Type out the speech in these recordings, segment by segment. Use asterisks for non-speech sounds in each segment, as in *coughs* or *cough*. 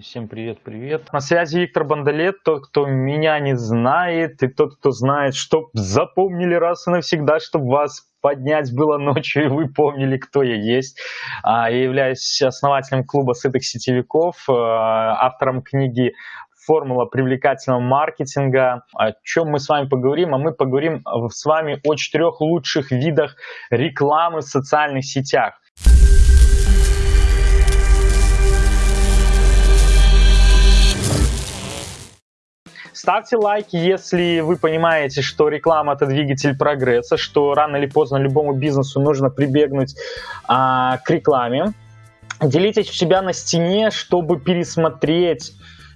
Всем привет-привет. На связи Виктор Бандалет, тот, кто меня не знает, и тот, кто знает, чтоб запомнили раз и навсегда, чтобы вас поднять было ночью, и вы помнили, кто я есть. А, я являюсь основателем клуба сытых сетевиков, э, автором книги формула привлекательного маркетинга. О чем мы с вами поговорим? А мы поговорим с вами о четырех лучших видах рекламы в социальных сетях. Ставьте лайки, если вы понимаете, что реклама это двигатель прогресса, что рано или поздно любому бизнесу нужно прибегнуть а, к рекламе. Делитесь у себя на стене, чтобы пересмотреть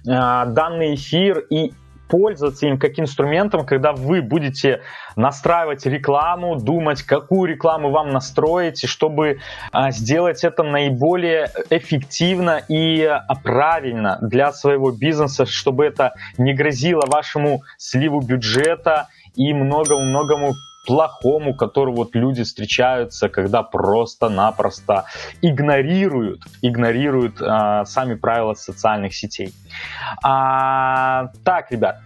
а, данный эфир и пользоваться им как инструментом, когда вы будете настраивать рекламу, думать, какую рекламу вам настроить, чтобы а, сделать это наиболее эффективно и а, правильно для своего бизнеса, чтобы это не грозило вашему сливу бюджета и многому-многому плохому, который вот люди встречаются, когда просто-напросто игнорируют, игнорируют а, сами правила социальных сетей. А, так, ребят,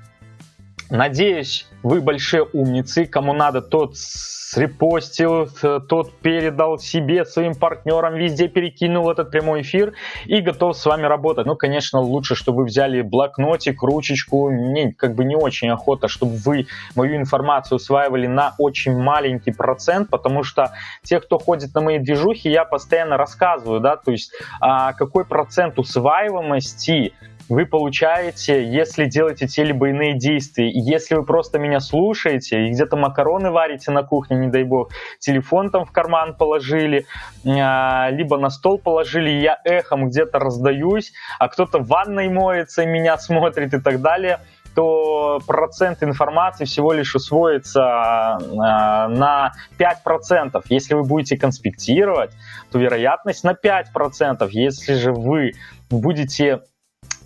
надеюсь, вы большие умницы, кому надо, тот срепостил, тот передал себе, своим партнерам, везде перекинул этот прямой эфир и готов с вами работать. Ну, конечно, лучше, чтобы вы взяли блокнотик, ручечку. Мне как бы не очень охота, чтобы вы мою информацию усваивали на очень маленький процент, потому что те, кто ходит на мои движухи, я постоянно рассказываю, да, то есть а, какой процент усваиваемости вы получаете, если делаете те либо иные действия. Если вы просто меня слушаете и где-то макароны варите на кухне, не дай бог, телефон там в карман положили, а, либо на стол положили, я эхом где-то раздаюсь, а кто-то в ванной моется и меня смотрит и так далее, то процент информации всего лишь усвоится э, на 5%. Если вы будете конспектировать, то вероятность на 5%. Если же вы будете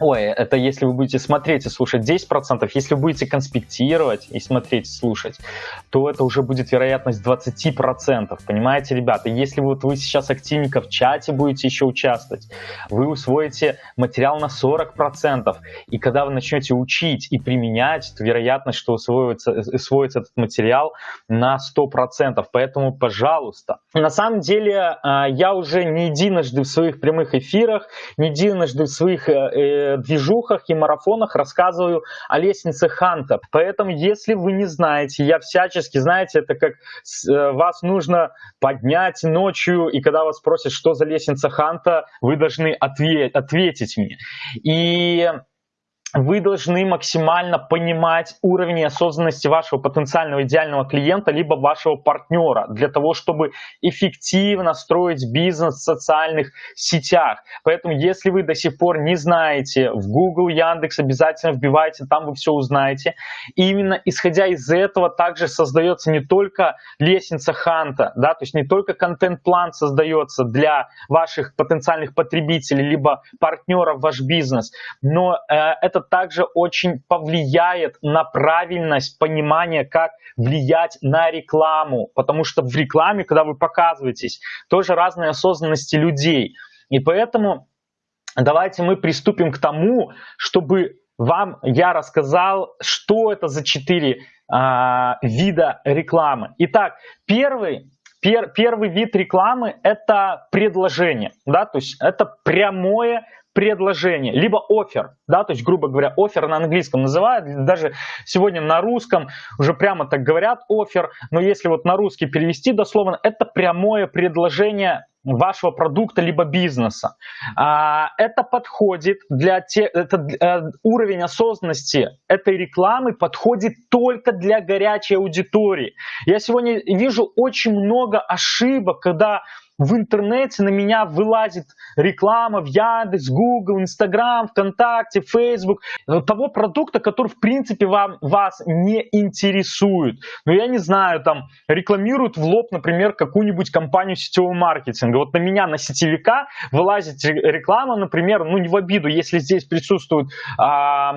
Ой, это если вы будете смотреть и слушать 10%, если вы будете конспектировать и смотреть и слушать, то это уже будет вероятность 20%. Понимаете, ребята? Если вот вы сейчас активненько в чате будете еще участвовать, вы усвоите материал на 40%. И когда вы начнете учить и применять, то вероятность, что усвоится, усвоится этот материал на 100%. Поэтому, пожалуйста. На самом деле, а, я уже не единожды в своих прямых эфирах, не единожды в своих э, э, движухах и марафонах рассказываю о лестнице Ханта. Поэтому, если вы не знаете, я всячески, знаете, это как э, вас нужно поднять ночью, и когда вас спросят, что за лестница Ханта, вы должны ответ, ответить мне. И вы должны максимально понимать уровень осознанности вашего потенциального идеального клиента либо вашего партнера для того, чтобы эффективно строить бизнес в социальных сетях. Поэтому, если вы до сих пор не знаете, в Google, Яндекс обязательно вбивайте, там вы все узнаете. И именно исходя из этого также создается не только лестница Ханта, да, то есть не только контент-план создается для ваших потенциальных потребителей либо партнеров ваш бизнес, но э, это также очень повлияет на правильность понимания, как влиять на рекламу, потому что в рекламе, когда вы показываетесь, тоже разные осознанности людей. И поэтому давайте мы приступим к тому, чтобы вам я рассказал, что это за четыре а, вида рекламы. Итак, первый пер, первый вид рекламы это предложение, да, то есть это прямое предложение, либо офер, да, то есть, грубо говоря, офер на английском называют, даже сегодня на русском уже прямо так говорят офер, но если вот на русский перевести дословно, это прямое предложение вашего продукта либо бизнеса. А, это подходит для те, это, э, уровень осознанности этой рекламы подходит только для горячей аудитории. Я сегодня вижу очень много ошибок, когда в интернете на меня вылазит реклама в Яндекс, Google, Instagram, ВКонтакте, Facebook, того продукта, который в принципе вам, вас не интересует. Но я не знаю, там рекламируют в лоб, например, какую-нибудь компанию сетевого маркетинга. Вот на меня, на сетевика, вылазит реклама, например, ну не в обиду, если здесь присутствует... А,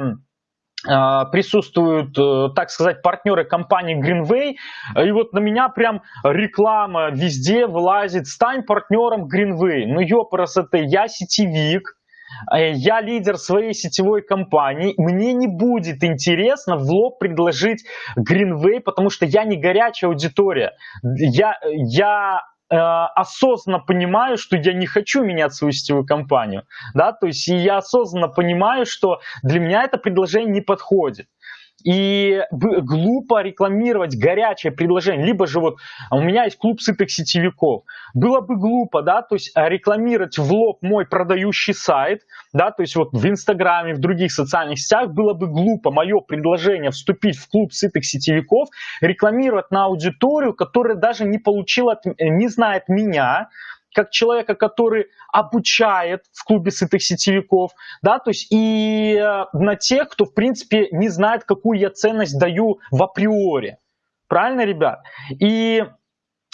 присутствуют, э, так сказать, партнеры компании Greenway, и вот на меня прям реклама везде вылазит, стань партнером Greenway. Ну, ёпрст, это я сетевик, э, я лидер своей сетевой компании, мне не будет интересно в лоб предложить Greenway, потому что я не горячая аудитория. Я, я осознанно понимаю, что я не хочу менять свою сетевую компанию, да, то есть я осознанно понимаю, что для меня это предложение не подходит. И глупо рекламировать горячее предложение. Либо же вот у меня есть клуб сытых сетевиков. Было бы глупо, да, то есть а, рекламировать в лоб мой продающий сайт, да, то есть вот в Инстаграме, в других социальных сетях было бы глупо мое предложение вступить в клуб сытых сетевиков, рекламировать на аудиторию, которая даже не получила, не знает меня, как человека, который обучает в клубе сытых сетевиков, да, то есть и э, на тех, кто, в принципе, не знает, какую я ценность даю в априори. Правильно, ребят? И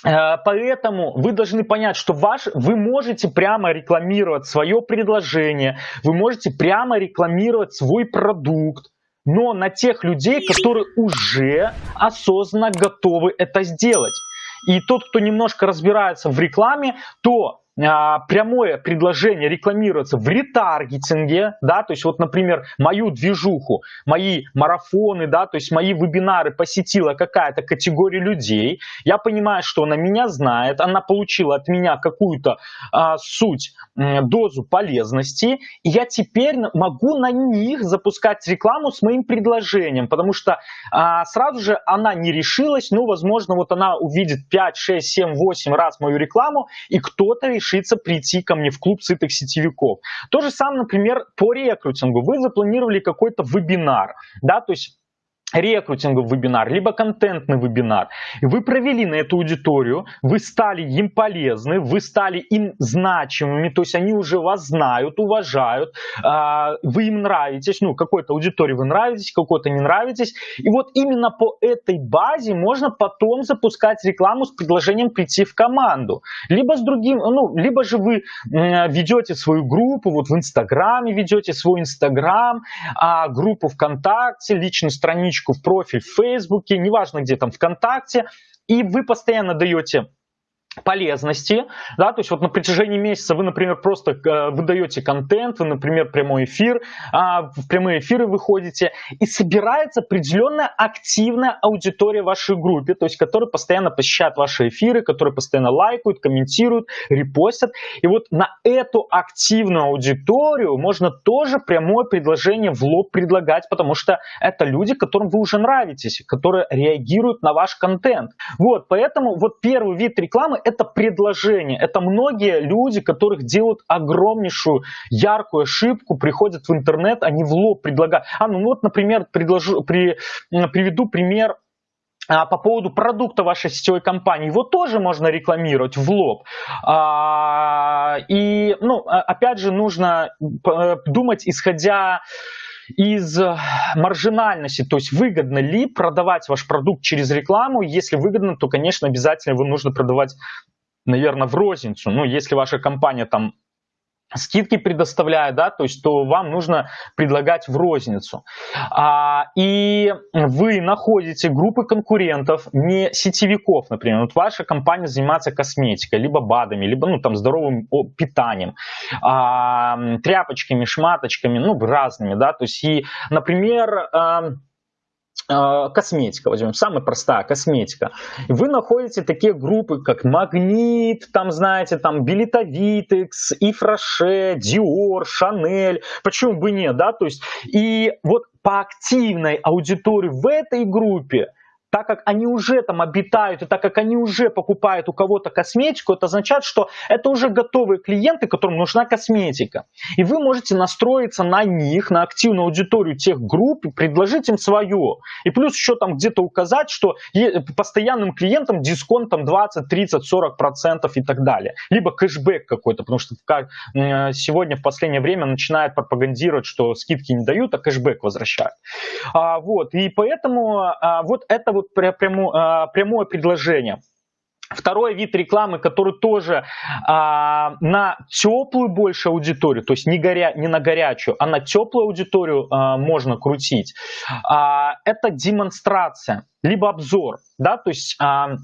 э, Поэтому вы должны понять, что ваш, вы можете прямо рекламировать свое предложение, вы можете прямо рекламировать свой продукт, но на тех людей, которые уже осознанно готовы это сделать. И тот, кто немножко разбирается в рекламе, то прямое предложение рекламироваться в ретаргетинге, да, то есть вот, например, мою движуху, мои марафоны, да, то есть мои вебинары посетила какая-то категория людей, я понимаю, что она меня знает, она получила от меня какую-то а, суть, дозу полезности, и я теперь могу на них запускать рекламу с моим предложением, потому что а, сразу же она не решилась, ну, возможно, вот она увидит 5, 6, 7, 8 раз мою рекламу, и кто-то решится прийти ко мне в клуб сытых сетевиков. То же самое, например, по рекрутингу. Вы запланировали какой-то вебинар, да, то есть рекрутинговый вебинар, либо контентный вебинар. Вы провели на эту аудиторию, вы стали им полезны, вы стали им значимыми, то есть они уже вас знают, уважают, а, вы им нравитесь, ну, какой-то аудитории вы нравитесь, какой-то не нравитесь. И вот именно по этой базе можно потом запускать рекламу с предложением прийти в команду. Либо с другим, ну, либо же вы ведете свою группу, вот в Инстаграме ведете свой Инстаграм, а группу ВКонтакте, личную страничку страничку в профиль в Фейсбуке, неважно где там, ВКонтакте, и вы постоянно даете полезности, да, то есть вот на протяжении месяца вы, например, просто э, выдаете контент, вы, например, прямой эфир, а, в прямые эфиры выходите, и собирается определенная активная аудитория в вашей группе, то есть которая постоянно посещает ваши эфиры, которые постоянно лайкают, комментируют, репостят, и вот на эту активную аудиторию можно тоже прямое предложение в лоб предлагать, потому что это люди, которым вы уже нравитесь, которые реагируют на ваш контент. Вот, поэтому вот первый вид рекламы это предложение. Это многие люди, которых делают огромнейшую, яркую ошибку, приходят в интернет, они в лоб предлагают. А, ну вот, например, предложу, при, приведу пример а, по поводу продукта вашей сетевой компании, его тоже можно рекламировать в лоб. А, и, ну, а, опять же, нужно э, думать, исходя из э, маржинальности, то есть выгодно ли продавать ваш продукт через рекламу. Если выгодно, то, конечно, обязательно его нужно продавать, наверное, в розницу. Ну, если ваша компания там скидки предоставляет, да, то есть то вам нужно предлагать в розницу. А, и вы находите группы конкурентов, не сетевиков, например. Вот ваша компания занимается косметикой, либо БАДами, либо ну, там, здоровым питанием, а, тряпочками, шматочками, ну, разными, да, то есть и, например, а, косметика, возьмем, самая простая косметика. Вы находите такие группы, как Магнит, там, знаете, там, Билетовитекс, Ифраше, Диор, Шанель, почему бы нет, да, то есть, и вот по активной аудитории в этой группе так как они уже там обитают и так как они уже покупают у кого-то косметику, это означает, что это уже готовые клиенты, которым нужна косметика. И вы можете настроиться на них, на активную аудиторию тех групп и предложить им свое. И плюс еще там где-то указать, что постоянным клиентам дисконт там 20, 30, 40 процентов и так далее. Либо кэшбэк какой-то, потому что сегодня в последнее время начинает пропагандировать, что скидки не дают, а кэшбэк возвращают. А, вот, и поэтому а, вот это вот вот прямо, а, прямое предложение. Второй вид рекламы, который тоже а, на теплую больше аудиторию, то есть не, горя, не на горячую, а на теплую аудиторию а, можно крутить, а, это демонстрация, либо обзор. Да? То есть а,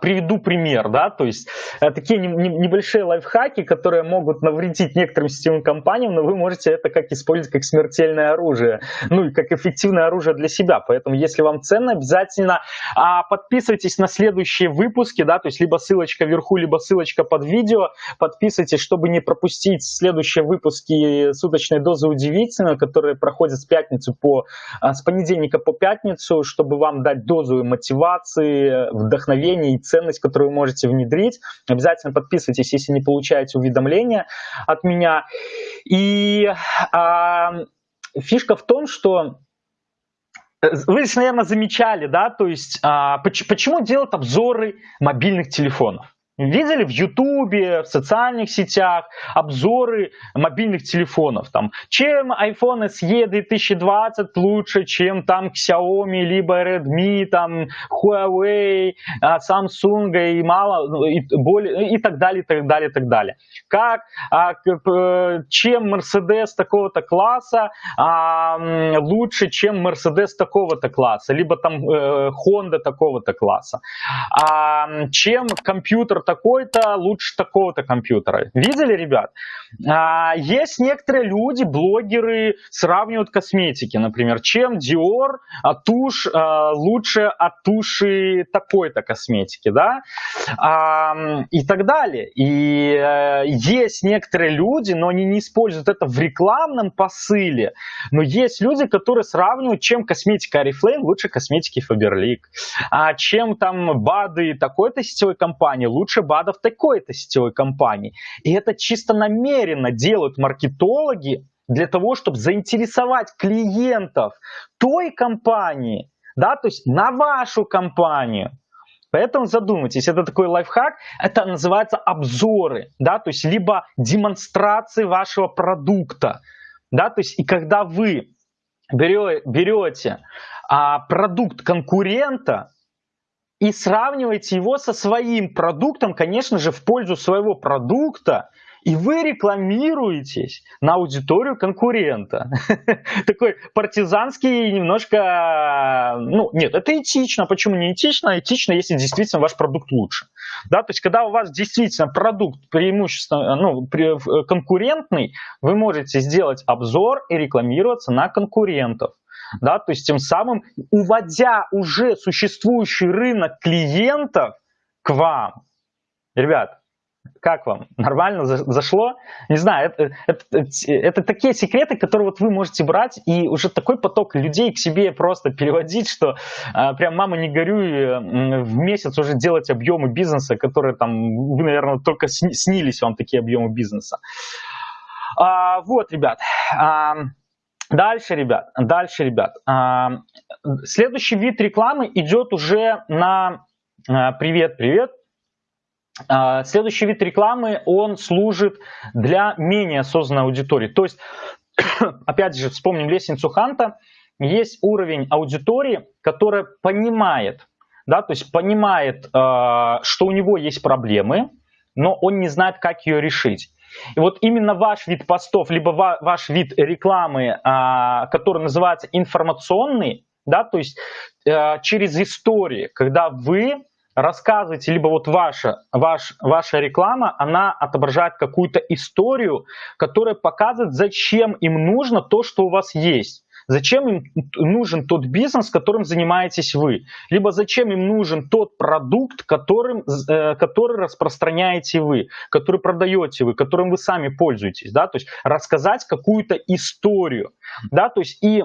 приведу пример, да, то есть э, такие небольшие лайфхаки, которые могут навредить некоторым сетевым компаниям, но вы можете это как использовать как смертельное оружие, ну и как эффективное оружие для себя. Поэтому, если вам ценно, обязательно а, подписывайтесь на следующие выпуски, да, то есть либо ссылочка вверху, либо ссылочка под видео. Подписывайтесь, чтобы не пропустить следующие выпуски суточной дозы удивительно, которые проходят с пятницы по а, с понедельника по пятницу, чтобы вам дать дозу мотивации, вдохновения и ценность, которую вы можете внедрить. Обязательно подписывайтесь, если не получаете уведомления от меня. И а, фишка в том, что э, вы, наверное, замечали, да, то есть а, почему делают обзоры мобильных телефонов? Видели в Ютубе, в социальных сетях обзоры мобильных телефонов. Там, чем iPhone SE 2020 лучше, чем там Xiaomi, либо Redmi, там, Huawei, а, Samsung и мало, ну, и, более, и так далее, и так далее, и так далее. Как, а, чем Mercedes такого-то класса а, лучше, чем Mercedes такого-то класса, либо там э, Honda такого-то класса. Чем компьютер такой-то лучше такого-то компьютера. Видели, ребят? А, есть некоторые люди, блогеры, сравнивают косметики, например, чем Dior, а тушь а, лучше от туши такой-то косметики, да, а, и так далее. И а, есть некоторые люди, но они не используют это в рекламном посыле, но есть люди, которые сравнивают, чем косметика Oriflame лучше косметики Faberlic, а чем там БАДы такой-то сетевой компании лучше БАДов такой-то сетевой компании. И это чисто намеренно делают маркетологи для того, чтобы заинтересовать клиентов той компании, да, то есть на вашу компанию. Поэтому задумайтесь, это такой лайфхак, это называется обзоры, да, то есть либо демонстрации вашего продукта, да, то есть и когда вы берете, берете а, продукт конкурента, и сравниваете его со своим продуктом, конечно же, в пользу своего продукта, и вы рекламируетесь на аудиторию конкурента. *laughs* Такой партизанский немножко... Ну, нет, это этично. Почему не этично? Этично, если действительно ваш продукт лучше. Да, то есть, когда у вас действительно продукт преимущественно ну, конкурентный, вы можете сделать обзор и рекламироваться на конкурентов да, то есть тем самым уводя уже существующий рынок клиентов к вам. Ребят, как вам? Нормально зашло? Не знаю, это, это, это, такие секреты, которые вот вы можете брать и уже такой поток людей к себе просто переводить, что а, прям мама не горюй, в месяц уже делать объемы бизнеса, которые там, вы, наверное, только снились вам такие объемы бизнеса. А, вот, ребят. А, Дальше, ребят, дальше, ребят. А, следующий вид рекламы идет уже на а, привет, привет. А, следующий вид рекламы, он служит для менее осознанной аудитории. То есть, *coughs* опять же, вспомним лестницу Ханта, есть уровень аудитории, которая понимает, да, то есть понимает, что у него есть проблемы, но он не знает, как ее решить. И вот именно ваш вид постов, либо ваш вид рекламы, а, который называется информационный, да, то есть э, через истории, когда вы рассказываете, либо вот ваша, ваш, ваша реклама, она отображает какую-то историю, которая показывает, зачем им нужно то, что у вас есть. Зачем им нужен тот бизнес, которым занимаетесь вы? Либо зачем им нужен тот продукт, которым, э, который распространяете вы, который продаете вы, которым вы сами пользуетесь, да, то есть рассказать какую-то историю, да, то есть и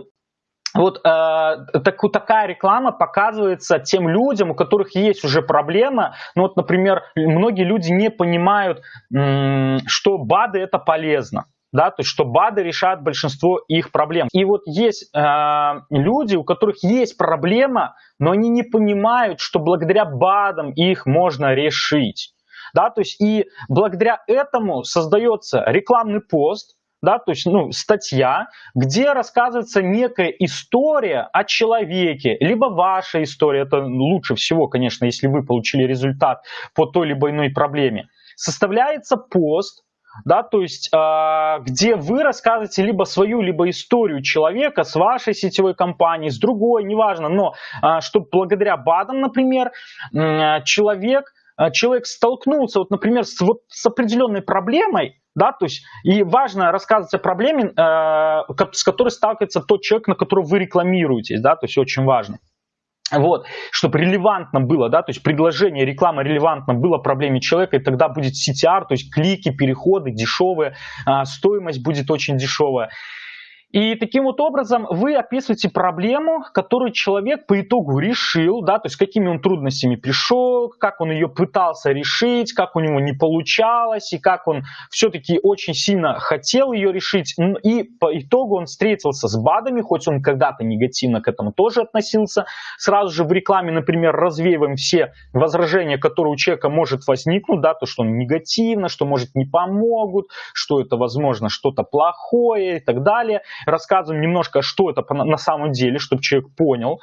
вот э, так, такая реклама показывается тем людям, у которых есть уже проблема. Ну вот, например, многие люди не понимают, что БАДы это полезно да, то есть что БАДы решают большинство их проблем. И вот есть э, люди, у которых есть проблема, но они не понимают, что благодаря БАДам их можно решить. Да, то есть и благодаря этому создается рекламный пост, да, то есть ну, статья, где рассказывается некая история о человеке, либо ваша история, это лучше всего, конечно, если вы получили результат по той либо иной проблеме. Составляется пост, да, то есть э, где вы рассказываете либо свою, либо историю человека с вашей сетевой компанией, с другой, неважно, но э, что благодаря БАДам, например, человек, э, человек столкнулся, вот, например, с, вот, с определенной проблемой, да, то есть и важно рассказывать о проблеме, с которой сталкивается тот человек, на которого вы рекламируетесь, да, то есть очень важно. Вот, чтобы релевантно было, да, то есть предложение, реклама релевантно было проблеме человека, и тогда будет CTR, то есть клики, переходы дешевые, а, стоимость будет очень дешевая. И таким вот образом вы описываете проблему, которую человек по итогу решил, да, то есть какими он трудностями пришел, как он ее пытался решить, как у него не получалось, и как он все-таки очень сильно хотел ее решить. И по итогу он встретился с БАДами, хоть он когда-то негативно к этому тоже относился. Сразу же в рекламе, например, развеиваем все возражения, которые у человека может возникнуть, да, то, что он негативно, что, может, не помогут, что это, возможно, что-то плохое и так далее рассказываем немножко, что это на самом деле, чтобы человек понял.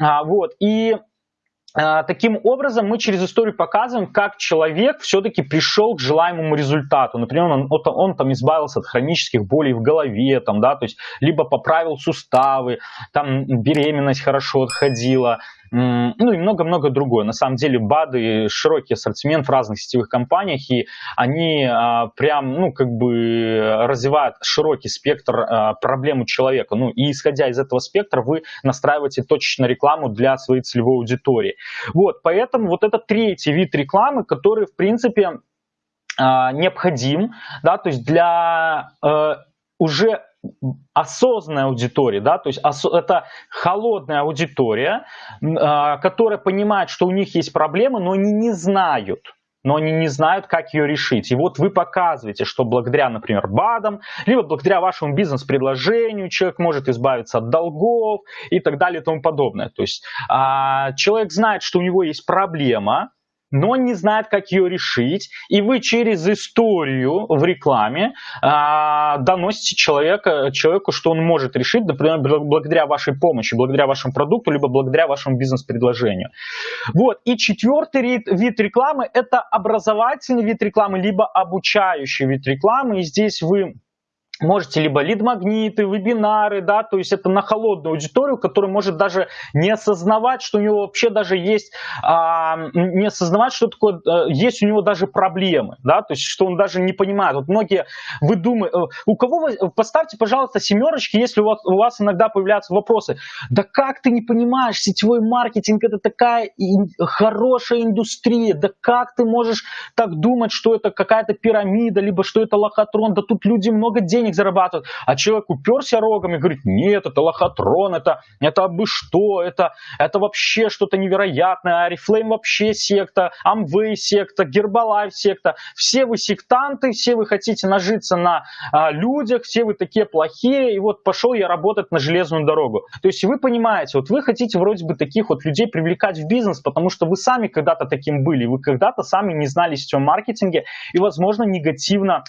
А, вот, и а, Таким образом, мы через историю показываем, как человек все-таки пришел к желаемому результату. Например, он, он, он там избавился от хронических болей в голове, там, да, то есть либо поправил суставы, там беременность хорошо отходила, ну и много-много другое. На самом деле БАДы широкий ассортимент в разных сетевых компаниях, и они а, прям, ну, как бы развивают широкий спектр а, проблем у человека. Ну, и исходя из этого спектра, вы настраиваете точечно рекламу для своей целевой аудитории. Вот, поэтому вот это третий вид рекламы, который, в принципе, а, необходим, да, то есть для э, уже осознанная аудитория, да, то есть это холодная аудитория, а, которая понимает, что у них есть проблемы, но они не знают, но они не знают, как ее решить. И вот вы показываете, что благодаря, например, БАДам, либо благодаря вашему бизнес-предложению человек может избавиться от долгов и так далее и тому подобное. То есть а, человек знает, что у него есть проблема, но не знает, как ее решить, и вы через историю в рекламе а, доносите человека, человеку, что он может решить, например, благодаря вашей помощи, благодаря вашему продукту, либо благодаря вашему бизнес-предложению. Вот. И четвертый вид, вид рекламы – это образовательный вид рекламы, либо обучающий вид рекламы, и здесь вы можете либо лид-магниты, вебинары, да, то есть это на холодную аудиторию, которая может даже не осознавать, что у него вообще даже есть, а, не осознавать, что такое, а, есть у него даже проблемы, да, то есть что он даже не понимает. Вот многие, вы думаете, э, у кого вы, поставьте, пожалуйста, семерочки, если у вас, у вас иногда появляются вопросы, да как ты не понимаешь, сетевой маркетинг это такая хорошая индустрия, да как ты можешь так думать, что это какая-то пирамида, либо что это лохотрон, да тут люди много денег денег зарабатывают, а человек уперся рогом и говорит, нет, это лохотрон, это, это бы что, это, это вообще что-то невероятное, Арифлейм вообще секта, Амвей секта, Гербалайф секта, все вы сектанты, все вы хотите нажиться на а, людях, все вы такие плохие, и вот пошел я работать на железную дорогу. То есть вы понимаете, вот вы хотите вроде бы таких вот людей привлекать в бизнес, потому что вы сами когда-то таким были, вы когда-то сами не знали сетевом маркетинге и, возможно, негативно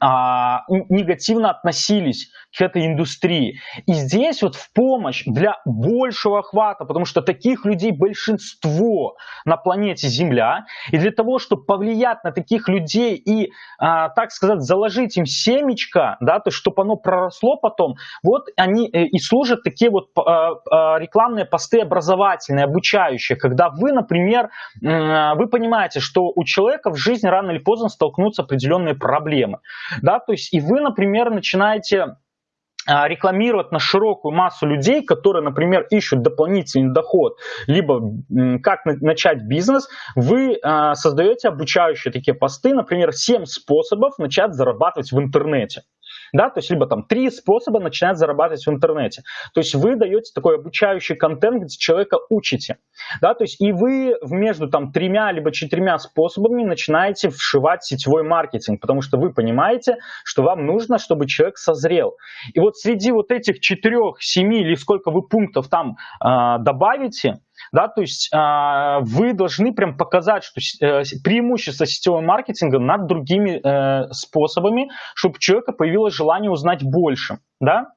а, негативно относились к этой индустрии. И здесь вот в помощь для большего охвата, потому что таких людей большинство на планете Земля, и для того, чтобы повлиять на таких людей и, а, так сказать, заложить им семечко, да, то чтобы оно проросло потом, вот они э, и служат такие вот а, рекламные посты образовательные, обучающие, когда вы, например, вы понимаете, что у человека в жизни рано или поздно столкнутся определенные проблемы да, то есть и вы, например, начинаете а, рекламировать на широкую массу людей, которые, например, ищут дополнительный доход, либо как начать бизнес, вы э, создаете обучающие такие посты, например, 7 способов начать зарабатывать в интернете да, то есть либо там три способа начинать зарабатывать в интернете. То есть вы даете такой обучающий контент, где человека учите, да, то есть и вы между там тремя либо четырьмя способами начинаете вшивать сетевой маркетинг, потому что вы понимаете, что вам нужно, чтобы человек созрел. И вот среди вот этих четырех, семи или сколько вы пунктов там э, добавите, да, то есть э, вы должны прям показать, что э, преимущество сетевого маркетинга над другими э, способами, чтобы у человека появилось желание узнать больше, да.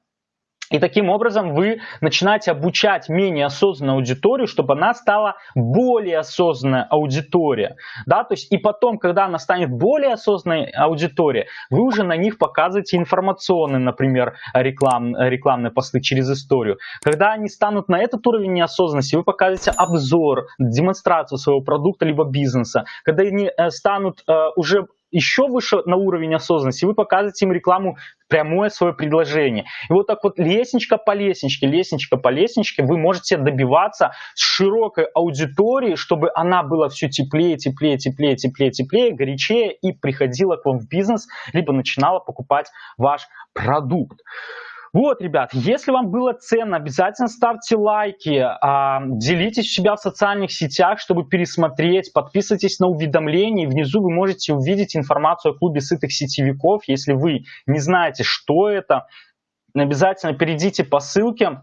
И таким образом вы начинаете обучать менее осознанную аудиторию, чтобы она стала более осознанная аудитория. Да? То есть и потом, когда она станет более осознанной аудиторией, вы уже на них показываете информационные, например, реклам, рекламные посты через историю. Когда они станут на этот уровень неосознанности, вы показываете обзор, демонстрацию своего продукта либо бизнеса. Когда они э, станут э, уже еще выше на уровень осознанности, вы показываете им рекламу, прямое свое предложение. И вот так вот лестничка по лестничке, лестничка по лестничке вы можете добиваться широкой аудитории, чтобы она была все теплее, теплее, теплее, теплее, теплее, горячее и приходила к вам в бизнес, либо начинала покупать ваш продукт. Вот, ребят, если вам было ценно, обязательно ставьте лайки, а, делитесь себя в социальных сетях, чтобы пересмотреть, подписывайтесь на уведомления. Внизу вы можете увидеть информацию о клубе сытых сетевиков. Если вы не знаете, что это, обязательно перейдите по ссылке,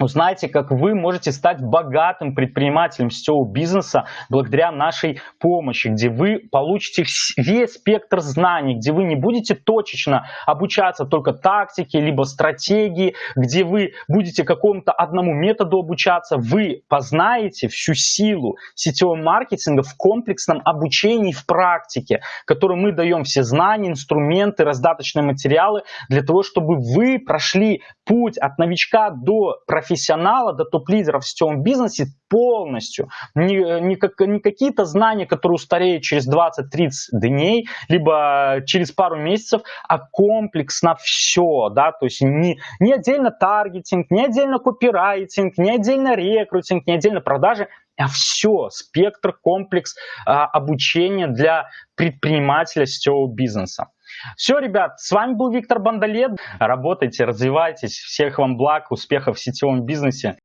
Узнайте, как вы можете стать богатым предпринимателем сетевого бизнеса благодаря нашей помощи, где вы получите весь спектр знаний, где вы не будете точечно обучаться только тактике, либо стратегии, где вы будете какому-то одному методу обучаться, вы познаете всю силу сетевого маркетинга в комплексном обучении в практике, которую мы даем все знания, инструменты, раздаточные материалы для того, чтобы вы прошли путь от новичка до профессионала профессионала до топ-лидера в сетевом бизнесе полностью. Не, не, как, не какие-то знания, которые устареют через 20-30 дней, либо через пару месяцев, а комплексно все. Да? То есть не, не отдельно таргетинг, не отдельно копирайтинг, не отдельно рекрутинг, не отдельно продажи, а все, спектр, комплекс а, обучения для предпринимателя сетевого бизнеса. Все, ребят, с вами был Виктор Бандалет. Работайте, развивайтесь. Всех вам благ, успехов в сетевом бизнесе.